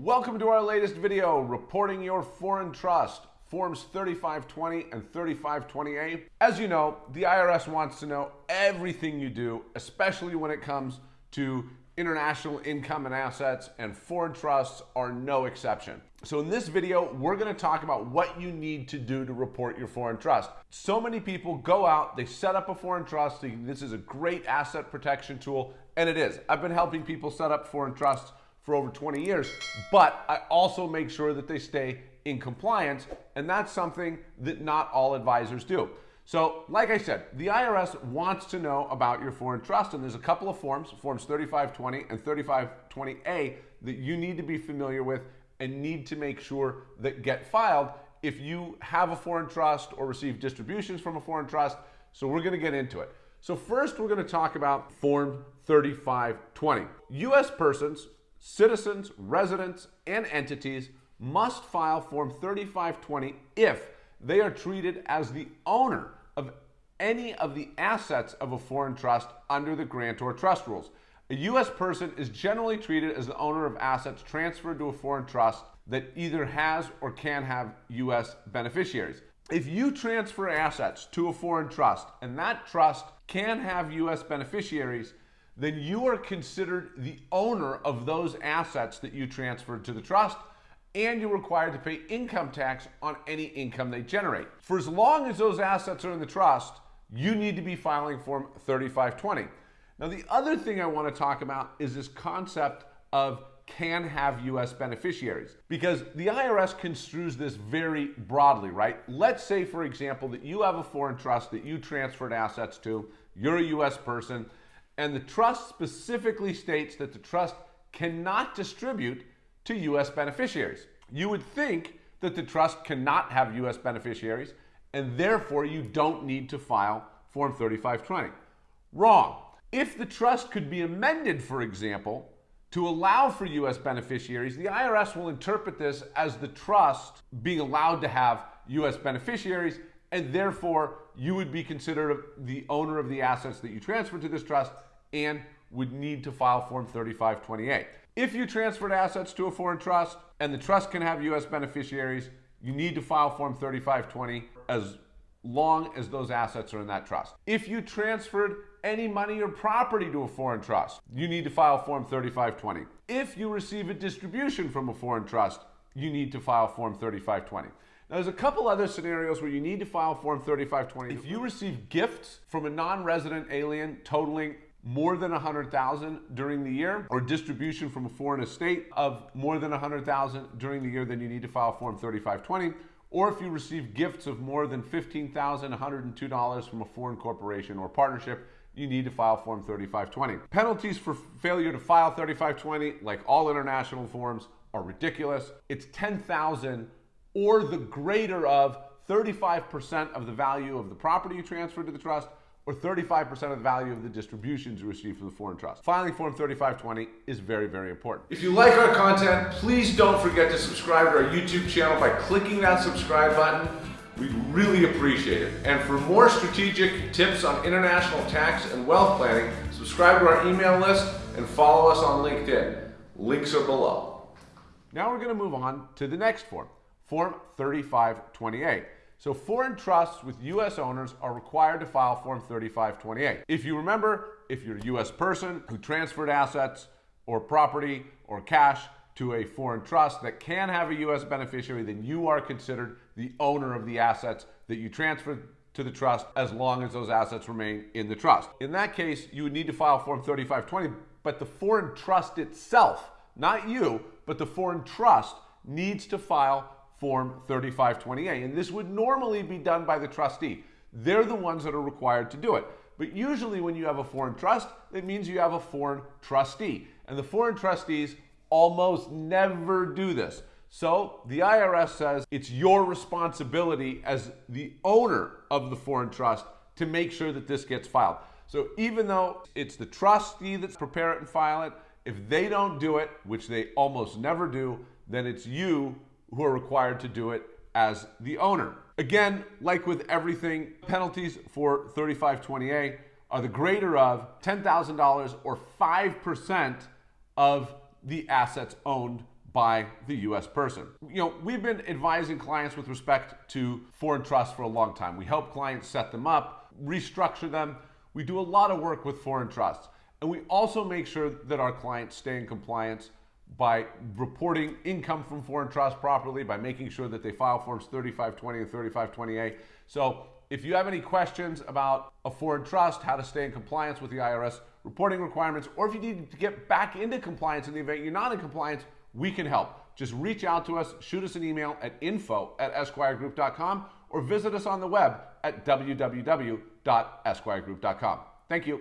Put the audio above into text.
Welcome to our latest video, reporting your foreign trust, Forms 3520 and 3520A. As you know, the IRS wants to know everything you do, especially when it comes to international income and assets, and foreign trusts are no exception. So in this video, we're gonna talk about what you need to do to report your foreign trust. So many people go out, they set up a foreign trust, this is a great asset protection tool, and it is. I've been helping people set up foreign trusts for over 20 years, but I also make sure that they stay in compliance, and that's something that not all advisors do. So, like I said, the IRS wants to know about your foreign trust, and there's a couple of forms, Forms 3520 and 3520A, that you need to be familiar with and need to make sure that get filed if you have a foreign trust or receive distributions from a foreign trust. So, we're going to get into it. So, first, we're going to talk about Form 3520. U.S. persons citizens, residents, and entities must file Form 3520 if they are treated as the owner of any of the assets of a foreign trust under the grantor trust rules. A U.S. person is generally treated as the owner of assets transferred to a foreign trust that either has or can have U.S. beneficiaries. If you transfer assets to a foreign trust and that trust can have U.S. beneficiaries, then you are considered the owner of those assets that you transferred to the trust and you're required to pay income tax on any income they generate. For as long as those assets are in the trust, you need to be filing Form 3520. Now, the other thing I want to talk about is this concept of can have US beneficiaries because the IRS construes this very broadly, right? Let's say, for example, that you have a foreign trust that you transferred assets to, you're a US person, and the trust specifically states that the trust cannot distribute to U.S. beneficiaries. You would think that the trust cannot have U.S. beneficiaries, and therefore you don't need to file Form 3520. Wrong. If the trust could be amended, for example, to allow for U.S. beneficiaries, the IRS will interpret this as the trust being allowed to have U.S. beneficiaries, and therefore you would be considered the owner of the assets that you transferred to this trust and would need to file Form 3528. If you transferred assets to a foreign trust and the trust can have U.S. beneficiaries, you need to file Form 3520 as long as those assets are in that trust. If you transferred any money or property to a foreign trust, you need to file Form 3520. If you receive a distribution from a foreign trust, you need to file Form 3520. Now, there's a couple other scenarios where you need to file Form 3520. If you receive gifts from a non-resident alien totaling more than 100,000 during the year or distribution from a foreign estate of more than 100,000 during the year, then you need to file Form 3520. Or if you receive gifts of more than $15,102 from a foreign corporation or partnership, you need to file Form 3520. Penalties for failure to file 3520, like all international forms, are ridiculous. It's 10,000 or the greater of 35% of the value of the property you transferred to the trust or 35% of the value of the distributions you receive from the foreign trust. Filing Form 3520 is very, very important. If you like our content, please don't forget to subscribe to our YouTube channel by clicking that subscribe button. We'd really appreciate it. And for more strategic tips on international tax and wealth planning, subscribe to our email list and follow us on LinkedIn. Links are below. Now we're going to move on to the next form, Form 3520A. So foreign trusts with U.S. owners are required to file Form 3520A. If you remember, if you're a U.S. person who transferred assets or property or cash to a foreign trust that can have a U.S. beneficiary, then you are considered the owner of the assets that you transferred to the trust as long as those assets remain in the trust. In that case, you would need to file Form 3520, but the foreign trust itself, not you, but the foreign trust needs to file Form 3520A. And this would normally be done by the trustee. They're the ones that are required to do it. But usually when you have a foreign trust, it means you have a foreign trustee. And the foreign trustees almost never do this. So the IRS says it's your responsibility as the owner of the foreign trust to make sure that this gets filed. So even though it's the trustee that's prepare it and file it, if they don't do it, which they almost never do, then it's you who are required to do it as the owner. Again, like with everything, penalties for 3520A are the greater of $10,000 or 5% of the assets owned by the US person. You know, we've been advising clients with respect to foreign trusts for a long time. We help clients set them up, restructure them. We do a lot of work with foreign trusts. And we also make sure that our clients stay in compliance by reporting income from foreign trusts properly, by making sure that they file forms 3520 and 3520A. So if you have any questions about a foreign trust, how to stay in compliance with the IRS reporting requirements, or if you need to get back into compliance in the event you're not in compliance, we can help. Just reach out to us, shoot us an email at info at esquiregroup.com, or visit us on the web at www.esquiregroup.com. Thank you.